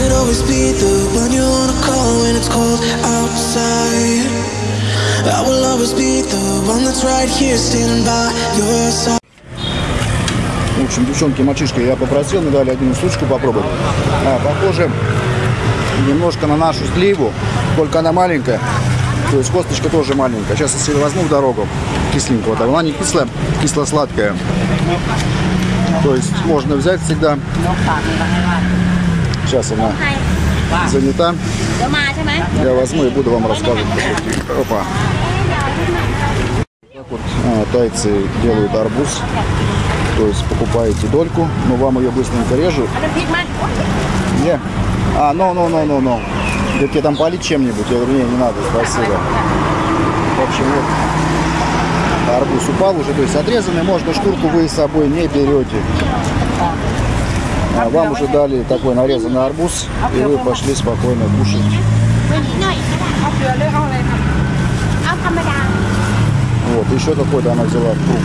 could always be the one you wanna call when it's cold outside. I will always be the one that's right here standing by your side. В общем, девчонки, мальчишки, я попросил, мне дали одну штучку попробовать. А, похоже немножко на нашу сливу, только она маленькая. То есть косточка тоже маленькая. Сейчас если возьму в дорогу кисленького, там она не кислая, кисло-сладкая. То есть можно взять всегда. Сейчас она занята. Я возьму и буду вам рассказывать. Опа. Так вот тайцы делают арбуз. То есть покупаете дольку, но вам ее быстренько режут. Не? А, ну, ну, ну, ну, ну. Говорит, там полить чем-нибудь? Я говорю, не, не надо, спасибо. В общем, вот. Арбуз упал уже, то есть отрезанный, можно шкурку вы с собой не берете. А вам уже дали такой нарезанный арбуз, и вы пошли спокойно кушать. Вот, еще какой-то она взяла фрукт,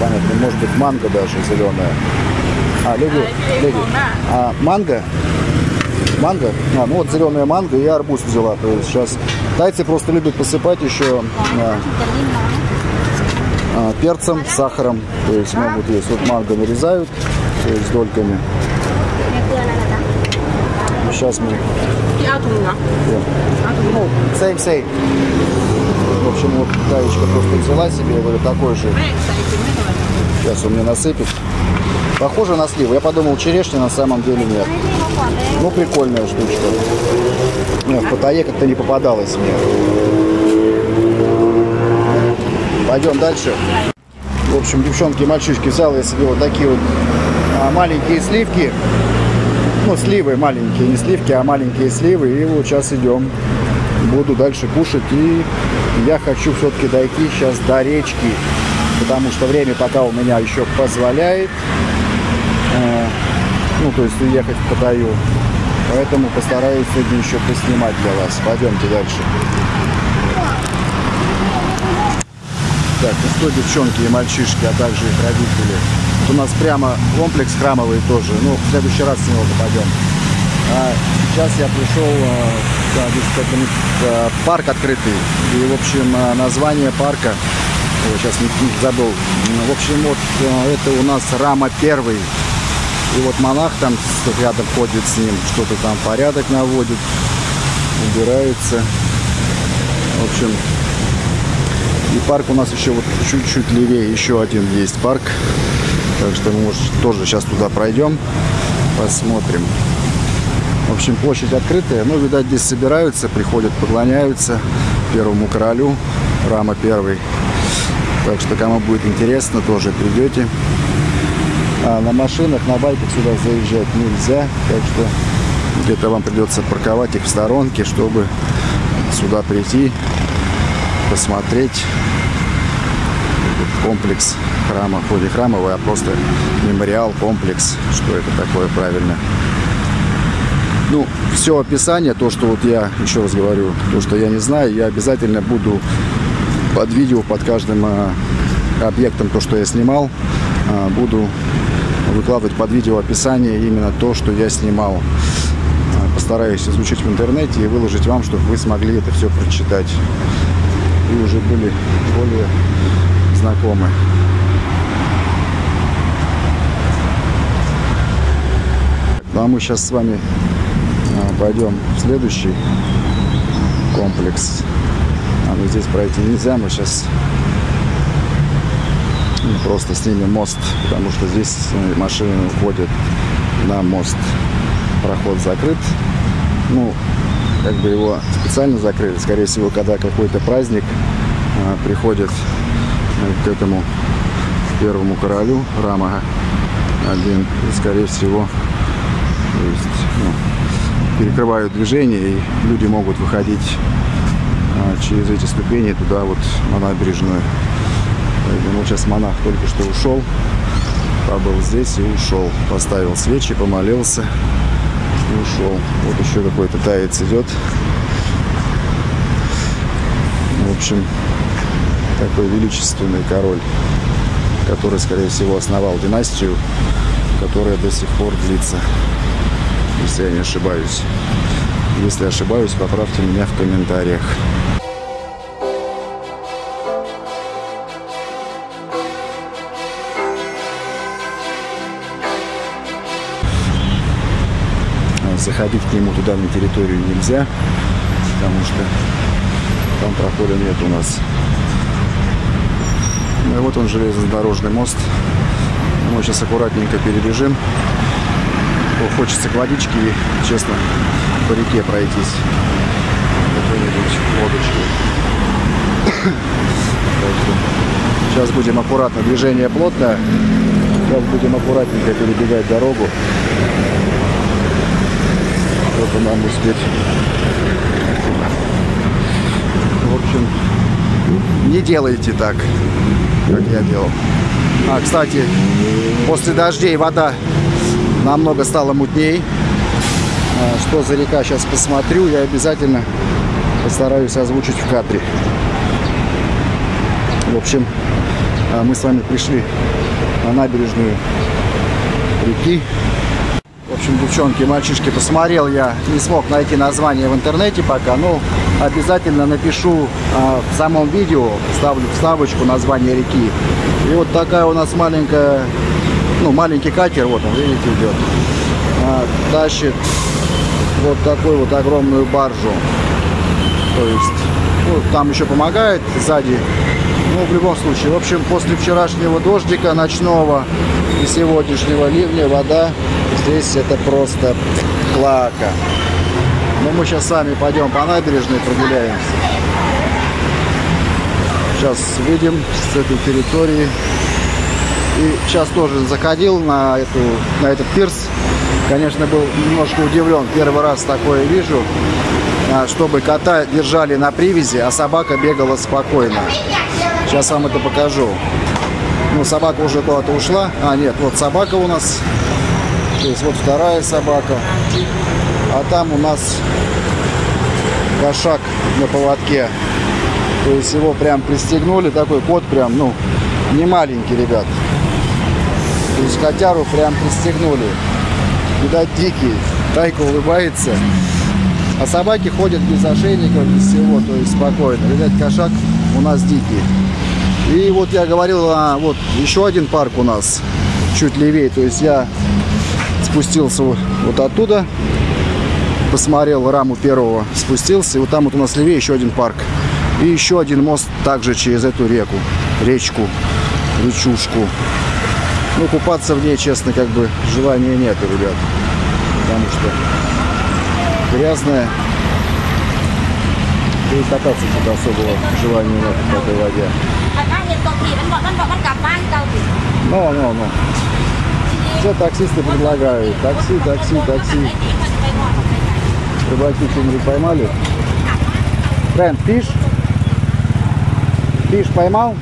понятно, может быть манго даже зеленая. А, леди, леди, а манго? Манго? А, ну вот зеленая манго и арбуз взяла. То есть сейчас тайцы просто любят посыпать еще а, а, перцем, сахаром. То есть могут есть. Вот манго нарезают то есть дольками. Jasmine. И Атумна. Ну, same, same. В общем, вот Таечка просто взяла себе вот такой же. Сейчас он мне насыпет. Похоже на сливы. Я подумал, черешня на самом деле нет. Ну, прикольная штучка. Не, в Паттайе как-то не попадалось мне. Пойдем дальше. В общем, девчонки и мальчишки взял я себе вот такие вот а, маленькие сливки. Ну, сливы маленькие, не сливки, а маленькие сливы. И вот сейчас идем. Буду дальше кушать. И я хочу все-таки дойти сейчас до речки. Потому что время пока у меня еще позволяет. Э, ну, то есть уехать Паттайю. Поэтому постараюсь сегодня еще поснимать для вас. Пойдемте дальше. Так, ну что, девчонки и мальчишки, а также их родители. У нас прямо комплекс храмовый тоже. Ну, в следующий раз с него попадем. А сейчас я пришел, э, да, здесь не- э, парк открытый. И, в общем, э, название парка, Ой, сейчас не, не забыл. В общем, вот это у нас Рама Первый. И вот монах там рядом ходит с ним, что-то там порядок наводит, убирается. В общем, и парк у нас еще вот чуть-чуть левее, еще один есть парк. Так что может, тоже сейчас туда пройдем, посмотрим. В общем, площадь открытая. Ну, видать, здесь собираются, приходят, поклоняются первому королю, Рама первый. Так что, кому будет интересно, тоже придете. А на машинах, на байках сюда заезжать нельзя. Так что где-то вам придется парковать их в сторонке, чтобы сюда прийти, посмотреть комплекс храма, хоть храмовый, а просто мемориал, комплекс, что это такое правильно. Ну, все описание, то, что вот я, еще раз говорю, то, что я не знаю, я обязательно буду под видео, под каждым а, объектом, то, что я снимал, а, буду выкладывать под видео описание именно то, что я снимал. А, Постараюсь изучить в интернете и выложить вам, чтобы вы смогли это все прочитать. И уже были более знакомы. Ну, а мы сейчас с вами а, пойдем в следующий комплекс. А, ну, здесь пройти нельзя, мы сейчас ну, просто снимем мост, потому что здесь э, машины уходят на мост. Проход закрыт. Ну, как бы его специально закрыли. Скорее всего, когда какой-то праздник а, приходит к этому первому королю Рама один, и, скорее всего, то есть, ну, перекрывают движение, и люди могут выходить а, через эти ступени туда вот на набережную. Вот сейчас монах только что ушел, побыл здесь и ушел. Поставил свечи, помолился и ушел. Вот еще какой-то таец идет. В общем, такой величественный король, который, скорее всего, основал династию, которая до сих пор длится. если я не ошибаюсь. Если ошибаюсь, поправьте меня в комментариях. Заходить к нему туда на территорию нельзя, потому что там прохода нет у нас. Ну и вот он железнодорожный мост. Мы сейчас аккуратненько перебежим. Хочется к водичке и, честно, по реке пройтись. Какой-нибудь лодочкой. Сейчас будем аккуратно. Движение плотное. Сейчас будем аккуратненько перебегать дорогу. Чтобы нам успеть. В общем, не делайте так, как я делал. А, кстати, после дождей вода намного стала мутней. А, Что за река, сейчас посмотрю. Я обязательно постараюсь озвучить в кадре. В общем, а, мы с вами пришли на набережную реки. В общем, девчонки, мальчишки, посмотрел я, не смог найти название в интернете пока, но обязательно напишу а, в самом видео, ставлю вставочку название реки. И вот такая у нас маленькая, ну, маленький катер, вот он, видите, идет, а, тащит вот такую вот огромную баржу. То есть, ну, там еще помогает сзади. Ну, в любом случае, в общем, после вчерашнего дождика ночного и сегодняшнего ливня вода здесь это просто клака. Но мы сейчас сами пойдем по набережной прогуляемся. Сейчас выйдем с этой территории. И сейчас тоже заходил на, эту, на этот пирс. Конечно, был немножко удивлен. Первый раз такое вижу. А, Чтобы кота держали на привязи, а собака бегала спокойно. Сейчас вам это покажу. Ну, собака уже куда-то ушла. А, нет, вот собака у нас. То есть вот вторая собака. А там у нас кошак на поводке. То есть его прям пристегнули. Такой кот прям, ну, не маленький, ребят. То есть котяру прям пристегнули. Видать, дикий. Тайка улыбается. А собаки ходят без ошейников, без всего, то есть спокойно. Видать, кошак у нас дикий. И вот я говорил, а, вот еще один парк у нас, чуть левее. То есть я спустился вот оттуда, посмотрел раму первого, спустился. И вот там вот у нас левее еще один парк. И еще один мост также через эту реку, речку, речушку. Ну, купаться в ней, честно, как бы желания нет, ребят. Потому что грязная. И кататься тут особого желания нет в этой воде. Ну, ну, ну. Все таксисты предлагают. Такси, такси, такси. Рыбаки что-нибудь поймали? Friend, fish? Fish поймал?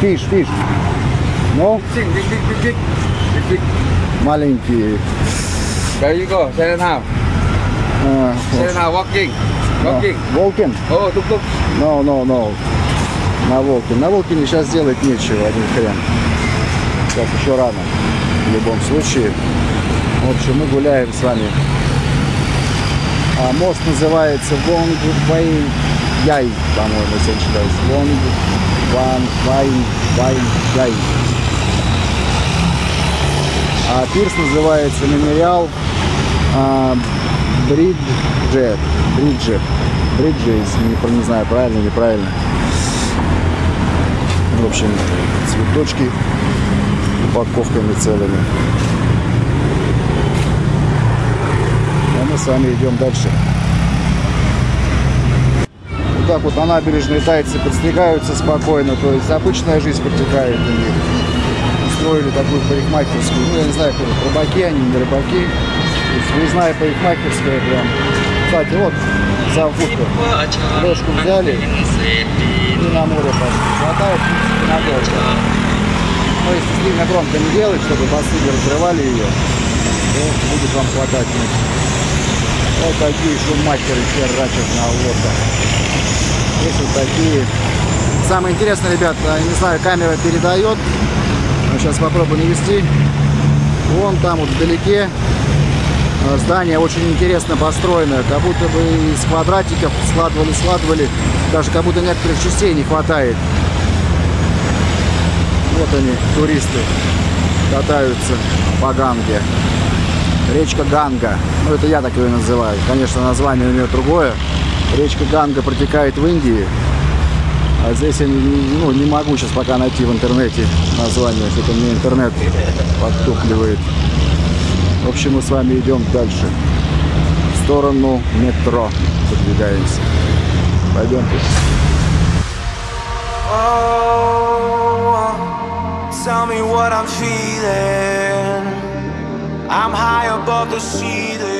Fish, fish. Ну, маленькие. There you go. Chinatown. А, вот. Chinatown walking. Walking. Walking? Oh, tuk tuk. No, no, no. На Волкин. На Волкине сейчас делать нечего, один хрен. Сейчас еще рано. В любом случае. В общем, мы гуляем с вами. А мост называется Вонг Вай Яй, по-моему, если я ошибаюсь. Вонг Ван Вай Вай Яй. А пирс называется Мемориал а, Бриджет. Бриджет. Бриджес, не, не знаю, правильно, неправильно. В общем, цветочки упаковками целыми. С вами идем дальше. Вот так вот на набережной тайцы подстригаются спокойно, то есть обычная жизнь протекает у них. Устроили такую парикмахерскую, ну я не знаю, кто рыбаки они, не рыбаки. Есть выездная парикмахерская прям. Кстати, вот футбол. Лёжку взяли и на море пошли. Хватает надолго. Но если сильно громко не делать, чтобы басы не разрывали ее, то будет вам хватать. Вот такие шумахеры херачат на лодках. Есть вот такие. Самое интересное, ребят, не знаю, камера передает. Сейчас попробую навести. Вон там вот вдалеке Э, Здание очень интересно построено, как будто бы из квадратиков складывали, складывали, даже как будто некоторых частей не хватает. Вот они, туристы, катаются по Ганге. Речка Ганга. Ну, это я так ее называю. Конечно, название у нее другое. Речка Ганга протекает в Индии. А здесь я ну, не могу сейчас пока найти в интернете название. Что-то мне интернет подтупливает. В общем, мы с вами идем дальше. В сторону метро продвигаемся. Пойдемте. Oh, tell me what I'm feeling. I'm high above the ceiling.